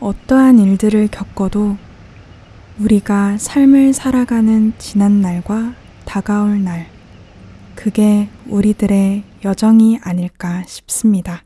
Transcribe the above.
어떠한 일들을 겪어도 우리가 삶을 살아가는 지난 날과 다가올 날, 그게 우리들의 여정이 아닐까 싶습니다.